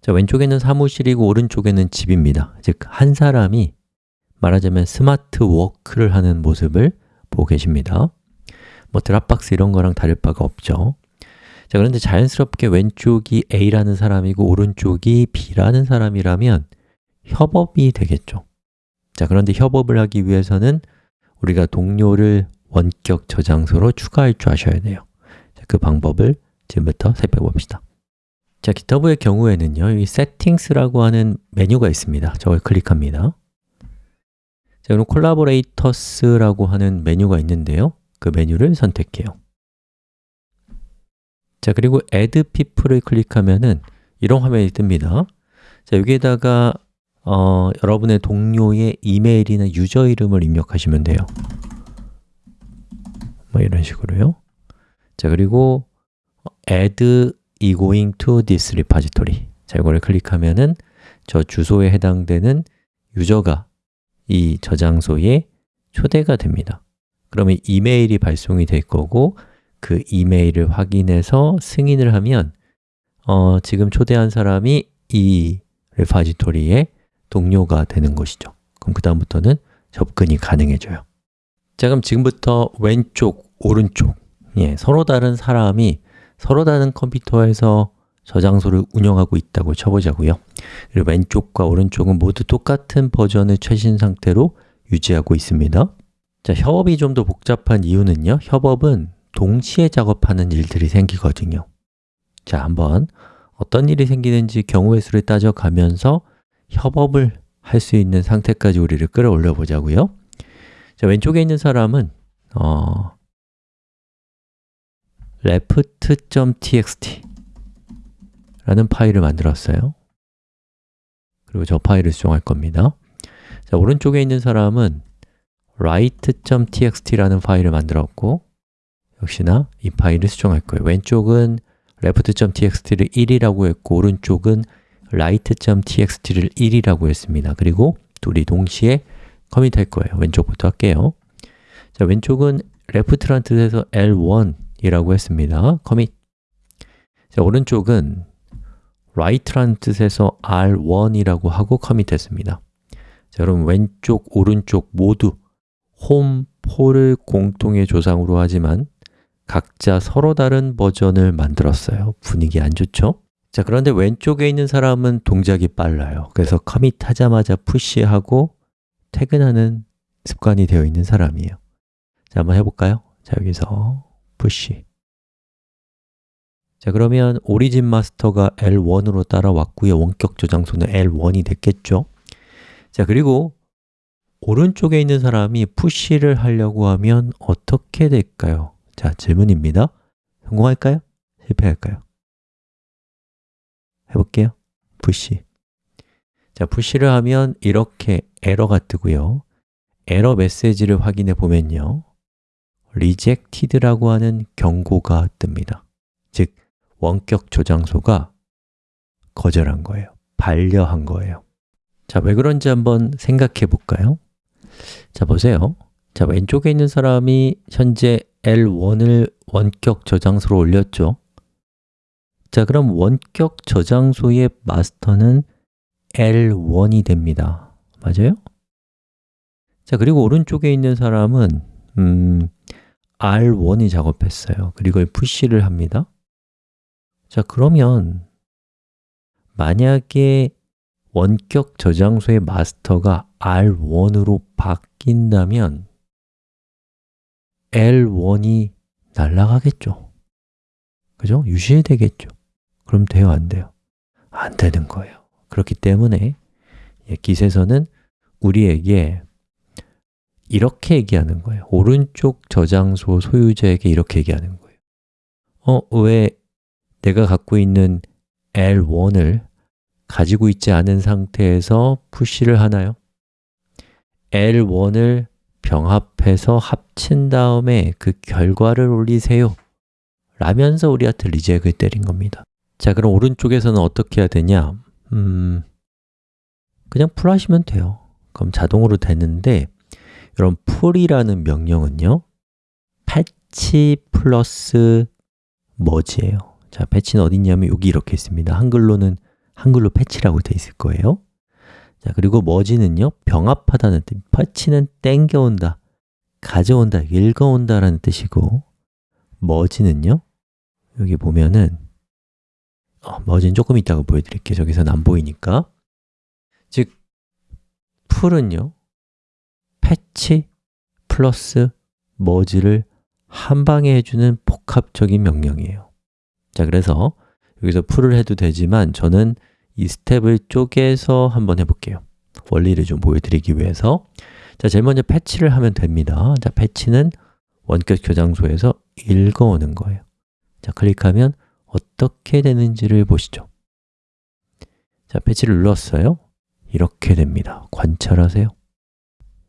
자, 왼쪽에는 사무실이고 오른쪽에는 집입니다. 즉, 한 사람이 말하자면 smart work를 하는 모습을 보고 계십니다. 뭐 Dropbox 이런 거랑 다를 바가 없죠. 자, 그런데 자연스럽게 왼쪽이 A라는 사람이고 오른쪽이 B라는 사람이라면 협업이 되겠죠. 자, 그런데 협업을 하기 위해서는 우리가 동료를 원격 저장소로 추가할 줄 아셔야 돼요. 자, 그 방법을 지금부터 살펴봅시다 자, GitHub의 경우에는요 이 Settings라고 하는 메뉴가 있습니다. 저걸 클릭합니다. 자, 그럼 Collaborators라고 하는 메뉴가 있는데요. 그 메뉴를 선택해요. 자, 그리고 Add People을 클릭하면은 이런 화면이 뜹니다. 자, 여기에다가 어, 여러분의 동료의 이메일이나 유저 이름을 입력하시면 돼요. 뭐 이런 식으로요. 자, 그리고 add e going to this repository. 자, 이거를 클릭하면은 저 주소에 해당되는 유저가 이 저장소에 초대가 됩니다. 그러면 이메일이 발송이 될 거고 그 이메일을 확인해서 승인을 하면 어, 지금 초대한 사람이 이 레파지토리의 동료가 되는 것이죠. 그럼 그 다음부터는 접근이 가능해져요. 자 그럼 지금부터 왼쪽, 오른쪽. 예, 서로 다른 사람이 서로 다른 컴퓨터에서 저장소를 운영하고 있다고 쳐보자고요. 그리고 왼쪽과 오른쪽은 모두 똑같은 버전의 최신 상태로 유지하고 있습니다. 자, 협업이 좀 더 복잡한 이유는요. 협업은 동시에 작업하는 일들이 생기거든요. 자, 한번 어떤 일이 생기는지 경우의 수를 따져가면서 협업을 할 수 있는 상태까지 우리를 끌어올려 보자고요. 자, 왼쪽에 있는 사람은 어, left.txt 라는 파일을 만들었어요. 그리고 저 파일을 수정할 겁니다. 자, 오른쪽에 있는 사람은 write.txt라는 파일을 만들었고 역시나 이 파일을 수정할 거예요. 왼쪽은 left.txt를 1이라고 했고 오른쪽은 write.txt를 1이라고 했습니다. 그리고 둘이 동시에 커밋할 거예요. 왼쪽부터 할게요. 자, 왼쪽은 left라는 뜻에서 L1 이라고 했습니다. 커밋 자, 오른쪽은 right라는 뜻에서 R1이라고 하고 커밋했습니다. 자, 그럼 왼쪽, 오른쪽 모두 홈, 폴을 공통의 조상으로 하지만 각자 서로 다른 버전을 만들었어요. 분위기 안 좋죠? 자, 그런데 왼쪽에 있는 사람은 동작이 빨라요. 그래서 커밋 하자마자 푸시하고 퇴근하는 습관이 되어 있는 사람이에요. 자, 한번 해볼까요? 자, 여기서 푸시 자, 그러면 오리진 마스터가 L1으로 따라왔고요 원격 저장소는 L1이 됐겠죠? 자, 그리고 오른쪽에 있는 사람이 푸시를 하려고 하면 어떻게 될까요? 자, 질문입니다 성공할까요? 실패할까요? 해볼게요 푸시 자, 푸시를 하면 이렇게 에러가 뜨고요 에러 메시지를 확인해 보면요 rejected라고 하는 경고가 뜹니다. 즉, 원격 저장소가 거절한 거예요. 반려한 거예요. 자, 왜 그런지 한번 생각해 볼까요? 자, 보세요. 자, 왼쪽에 있는 사람이 현재 L1을 원격 저장소로 올렸죠. 자, 그럼 원격 저장소의 마스터는 L1이 됩니다. 맞아요? 자, 그리고 오른쪽에 있는 사람은 음, R1이 작업했어요. 그리고 푸시를 합니다. 자, 그러면 만약에 원격 저장소의 마스터가 R1으로 바뀐다면 L1이 날아가겠죠. 그죠? 유실되겠죠. 그럼 돼요, 안 돼요? 안 되는 거예요. 그렇기 때문에 기세서는 우리에게 이렇게 얘기하는 거예요. 오른쪽 저장소 소유자에게 이렇게 얘기하는 거예요. 어, 왜 내가 갖고 있는 L1을 가지고 있지 않은 상태에서 푸시를 하나요? L1을 병합해서 합친 다음에 그 결과를 올리세요. 라면서 우리한테 reject을 때린 겁니다. 자, 그럼 오른쪽에서는 어떻게 해야 되냐? 음, 그냥 pull 하시면 돼요. 그럼 자동으로 되는데 여러분, pull이라는 명령은요 fetch plus merge예요. 자, fetch는 어디 있냐면 여기 이렇게 있습니다. 한글로는 한글로 패치라고 되어 있을 거예요. 자, 그리고 머지는요, 병합하다는 뜻, 패치는 땡겨온다, 가져온다, 읽어온다 라는 뜻이고 머지는요, 여기 보면은 어, 머지는 조금 이따가 보여드릴게요. 저기서는 안 보이니까. 즉, 풀은요, 패치 플러스 머지를 한 방에 해주는 복합적인 명령이에요. 자, 그래서 여기서 풀을 해도 되지만 저는 이 스텝을 쪼개서 한번 해볼게요. 원리를 좀 보여드리기 위해서. 자, 제일 먼저 패치를 하면 됩니다. 자, 패치는 원격 저장소에서 읽어오는 거예요. 자, 클릭하면 어떻게 되는지를 보시죠. 자, 패치를 눌렀어요. 이렇게 됩니다. 관찰하세요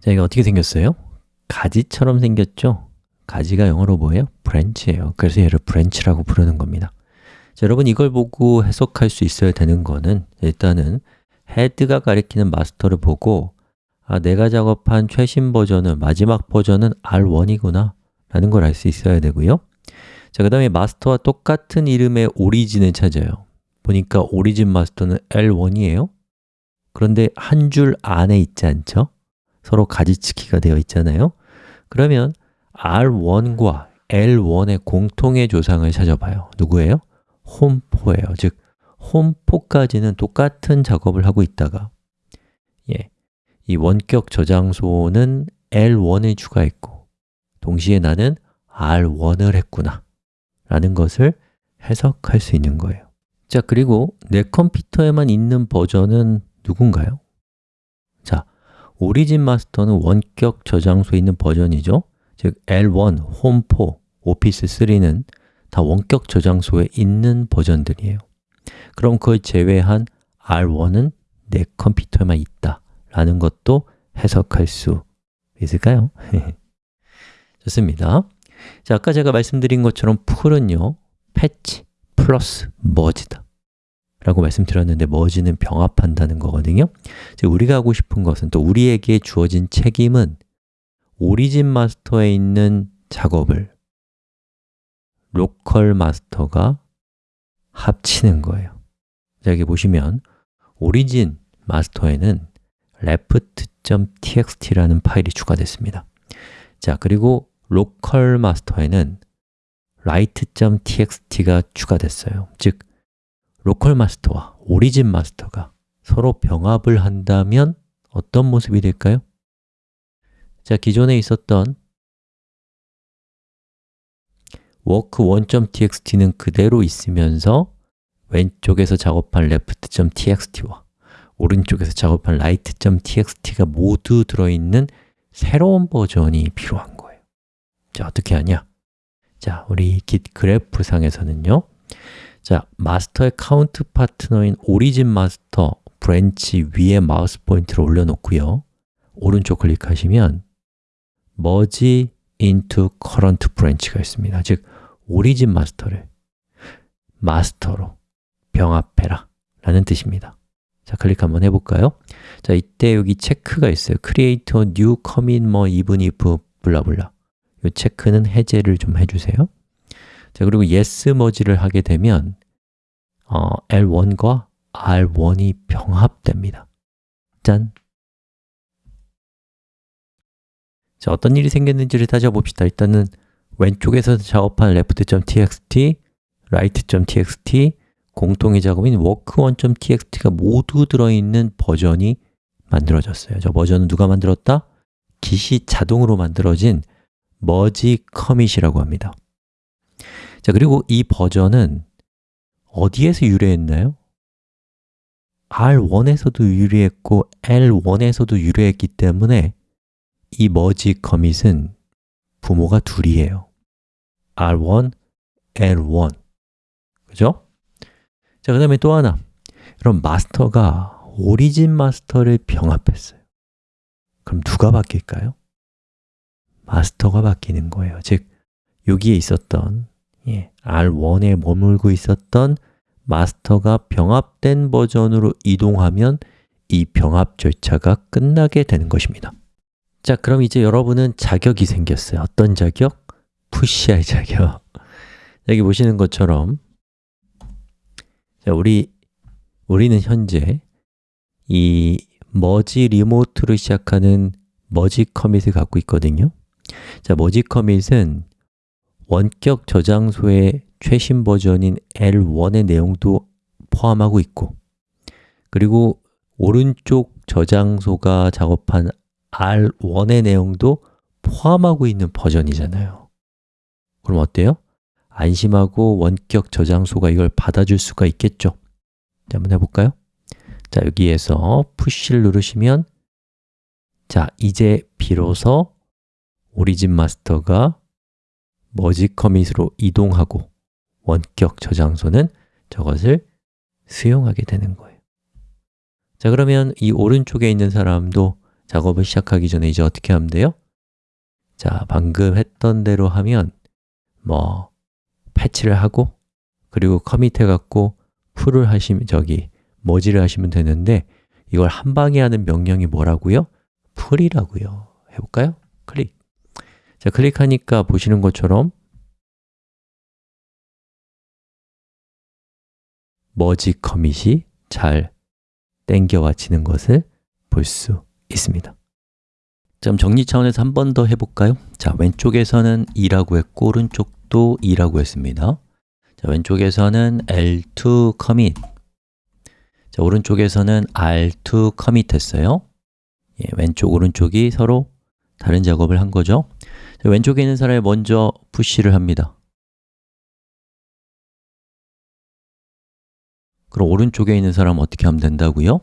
자, 이게 어떻게 생겼어요? 가지처럼 생겼죠? 가지가 영어로 뭐예요? branch예요 그래서 얘를 branch라고 부르는 겁니다 자, 여러분 이걸 보고 해석할 수 있어야 되는 거는 일단은 HEAD가 가리키는 master를 보고 아, 내가 작업한 최신 버전은 마지막 버전은 R1이구나 라는 걸 알 수 있어야 되고요 자, 그 다음에 master와 똑같은 이름의 origin을 찾아요 보니까 origin master는 L1이에요 그런데 한 줄 안에 있지 않죠? 서로 가지치기가 되어 있잖아요 그러면 R1과 L1의 공통의 조상을 찾아봐요 누구예요? 홈포예요 즉, 홈포까지는 똑같은 작업을 하고 있다가 예, 이 원격 저장소는 L1을 추가했고 동시에 나는 R1을 했구나 라는 것을 해석할 수 있는 거예요 자, 그리고 내 컴퓨터에만 있는 버전은 누군가요? 자, 오리진 마스터는 원격 저장소에 있는 버전이죠. 즉 L1, 홈4, 오피스3는 다 원격 저장소에 있는 버전들이에요. 그럼 그걸 제외한 R1은 내 컴퓨터에만 있다 라는 것도 해석할 수 있을까요? 좋습니다. 자, 아까 제가 말씀드린 것처럼 풀은요 패치 플러스 머지다 라고 말씀드렸는데 머지는 병합한다는 거거든요. 우리가 하고 싶은 것은 또 우리에게 주어진 책임은 origin master에 있는 작업을 local master가 합치는 거예요. 자, 여기 보시면 origin master에는 left.txt라는 파일이 추가됐습니다. 자, 그리고 local master에는 write.txt가 추가됐어요. 즉, 로컬 마스터와 오리진 마스터가 서로 병합을 한다면 어떤 모습이 될까요? 자, 기존에 있었던 work1.txt는 그대로 있으면서 왼쪽에서 작업한 left.txt와 오른쪽에서 작업한 right.txt가 모두 들어있는 새로운 버전이 필요한 거예요 자, 어떻게 하냐? 자, 우리 git 그래프 상에서는요 자, master의 counter partner인 origin master branch 위에 마우스 포인트를 올려놓고요. 오른쪽 클릭하시면 merge into current branch가 있습니다. 즉, origin master를 master로 병합해라 라는 뜻입니다. 자, 클릭 한번 해볼까요? 자, 이때 여기 체크가 있어요. Create a new commit 뭐 even if 블라블라. 이 체크는 해제를 좀 해주세요 자, 그리고 yes merge를 하게 되면 어, L1과 R1이 병합됩니다 짠! 자, 어떤 일이 생겼는지를 따져봅시다 일단은 왼쪽에서 작업한 left.txt, right.txt, 공통의 작업인 work1.txt가 모두 들어있는 버전이 만들어졌어요 저 버전은 누가 만들었다? git이 자동으로 만들어진 merge commit이라고 합니다 자, 그리고 이 버전은 어디에서 유래했나요? R1에서도 유래했고 L1에서도 유래했기 때문에 이 merge commit은 부모가 둘이에요 R1, L1 그죠? 자, 그 다음에 또 하나 그럼 마스터가 오리진 마스터를 병합했어요 그럼 누가 바뀔까요? 마스터가 바뀌는 거예요 즉, 여기에 있었던 예, R1에 머물고 있었던 마스터가 병합된 버전으로 이동하면 이 병합 절차가 끝나게 되는 것입니다. 자, 그럼 이제 여러분은 자격이 생겼어요. 어떤 자격? 푸시할 자격. 여기 보시는 것처럼 자, 우리 우리는 현재 이 머지 리모트로 시작하는 머지 커밋을 갖고 있거든요. 자, 머지 커밋은 원격 저장소의 최신 버전인 L1의 내용도 포함하고 있고 그리고 오른쪽 저장소가 작업한 R1의 내용도 포함하고 있는 버전이잖아요 그럼 어때요? 안심하고 원격 저장소가 이걸 받아줄 수가 있겠죠? 자, 한번 해볼까요? 자, 여기에서 푸시를 누르시면 자, 이제 비로소 오리진 마스터가 머지 커밋으로 이동하고 원격 저장소는 저것을 수용하게 되는 거예요 자, 그러면 이 오른쪽에 있는 사람도 작업을 시작하기 전에 이제 어떻게 하면 돼요? 자, 방금 했던 대로 하면 뭐 패치를 하고 그리고 커밋해 갖고 풀을 하시면 저기 머지를 하시면 되는데 이걸 한 방에 하는 명령이 뭐라고요? 풀이라고요. 해볼까요? 클릭. 자, 클릭하니까 보시는 것처럼 머지 커밋이 잘 땡겨와지는 것을 볼 수 있습니다. 자, 정리 차원에서 한 번 더 해볼까요? 자, 왼쪽에서는 2라고 했고 오른쪽도 2라고 했습니다. 자, 왼쪽에서는 L2 commit 자, 오른쪽에서는 R2 commit 했어요 예, 왼쪽, 오른쪽이 서로 다른 작업을 한 거죠 자, 왼쪽에 있는 사람이 먼저 푸시를 합니다 그럼 오른쪽에 있는 사람은 어떻게 하면 된다고요?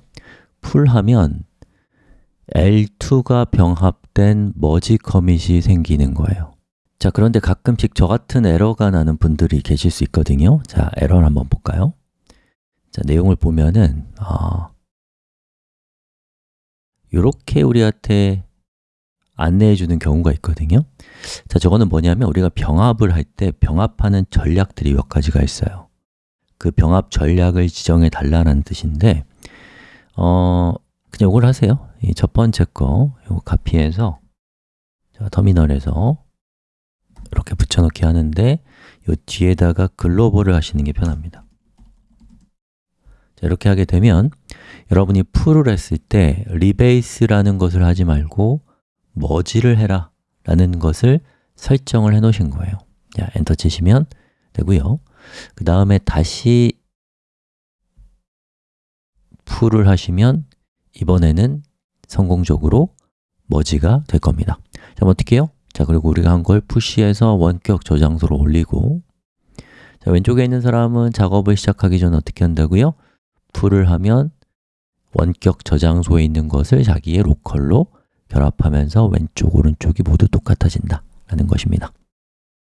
풀하면 L2가 병합된 머지 커밋이 생기는 거예요 자, 그런데 가끔씩 저 같은 에러가 나는 분들이 계실 수 있거든요 자, 에러를 한번 볼까요? 자, 내용을 보면은 어, 이렇게 우리한테 안내해 주는 경우가 있거든요. 자, 저거는 뭐냐면 우리가 병합을 할 때 병합하는 전략들이 몇 가지가 있어요. 그 병합 전략을 지정해 달라는 뜻인데 어, 그냥 이걸 하세요. 이첫 번째 거, 이거 카피해서 자, 터미널에서 이렇게 붙여넣기 하는데 이 뒤에다가 global을 하시는 게 편합니다. 자, 이렇게 하게 되면 여러분이 pull을 했을 때 rebase라는 것을 하지 말고 머지를 해라 라는 것을 설정을 해 놓으신 거예요 자, 엔터 치시면 되고요 그 다음에 다시 pull을 하시면 이번에는 성공적으로 merge가 될 겁니다 자, 어떻게 해요? 자, 그리고 우리가 한 걸 푸시해서 원격 저장소로 올리고 자, 왼쪽에 있는 사람은 작업을 시작하기 전에 어떻게 한다고요? 풀을 하면 원격 저장소에 있는 것을 자기의 로컬로 결합하면서 왼쪽, 오른쪽이 모두 똑같아진다 라는 것입니다